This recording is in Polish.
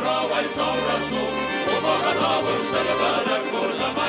Borowa i są rasu, u Boga cztery kurna.